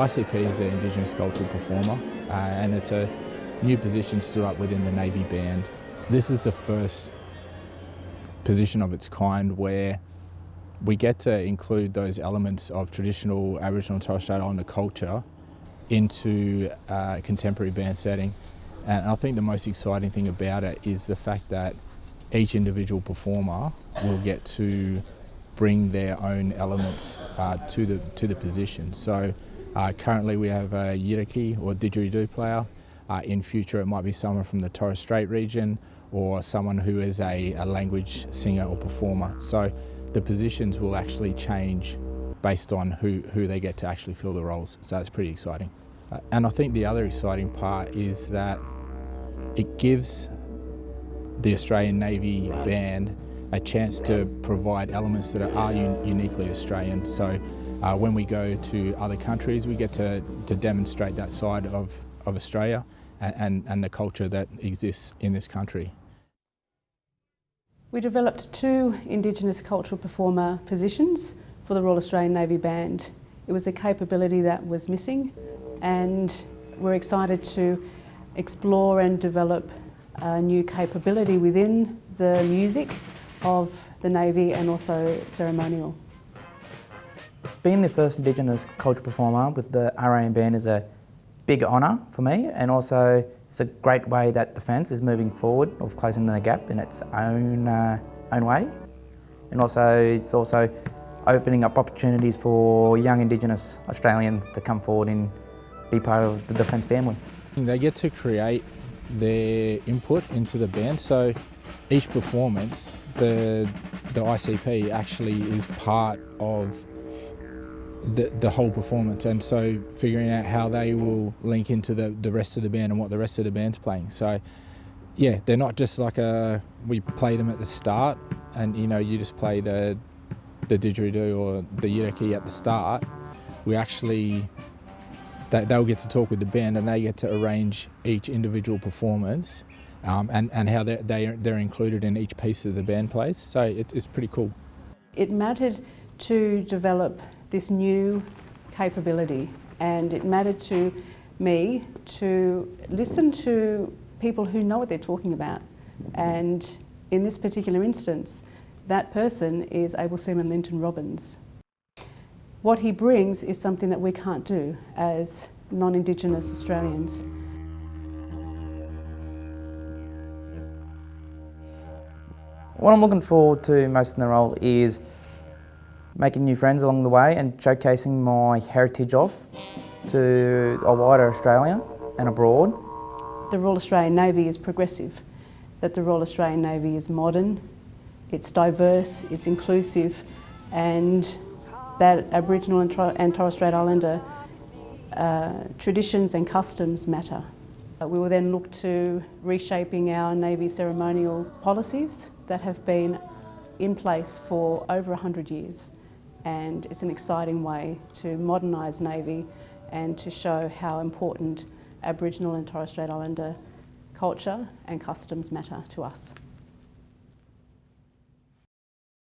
ICP is an Indigenous cultural performer uh, and it's a new position stood up within the Navy Band. This is the first position of its kind where we get to include those elements of traditional Aboriginal and Torres Strait Islander culture into a contemporary band setting. And I think the most exciting thing about it is the fact that each individual performer will get to bring their own elements uh, to the to the position. So uh, currently we have a Yidaki or didgeridoo player. Uh, in future it might be someone from the Torres Strait region or someone who is a, a language singer or performer. So the positions will actually change based on who, who they get to actually fill the roles. So that's pretty exciting. Uh, and I think the other exciting part is that it gives the Australian Navy band a chance to provide elements that are un uniquely Australian. So uh, when we go to other countries, we get to, to demonstrate that side of, of Australia and, and, and the culture that exists in this country. We developed two Indigenous cultural performer positions for the Royal Australian Navy Band. It was a capability that was missing and we're excited to explore and develop a new capability within the music of the Navy and also ceremonial. Being the first Indigenous cultural performer with the RAN band is a big honour for me and also it's a great way that Defence is moving forward of closing the gap in its own, uh, own way. And also it's also opening up opportunities for young Indigenous Australians to come forward and be part of the Defence family. They get to create their input into the band so each performance the, the ICP actually is part of the, the whole performance and so figuring out how they will link into the, the rest of the band and what the rest of the band's playing. So yeah, they're not just like a, we play them at the start and you know, you just play the, the didgeridoo or the yidaki at the start. We actually, they, they'll get to talk with the band and they get to arrange each individual performance um, and, and how they're, they, they're included in each piece of the band plays. So it, it's pretty cool. It mattered to develop this new capability and it mattered to me to listen to people who know what they're talking about and in this particular instance that person is Able Seaman Linton Robbins. What he brings is something that we can't do as non-Indigenous Australians. What I'm looking forward to most in the role is making new friends along the way and showcasing my heritage off to a wider Australia and abroad. The Royal Australian Navy is progressive, that the Royal Australian Navy is modern, it's diverse, it's inclusive and that Aboriginal and, Torres Strait Islander uh, traditions and customs matter. Uh, we will then look to reshaping our Navy ceremonial policies that have been in place for over 100 years and it's an exciting way to modernise Navy and to show how important Aboriginal and Torres Strait Islander culture and customs matter to us.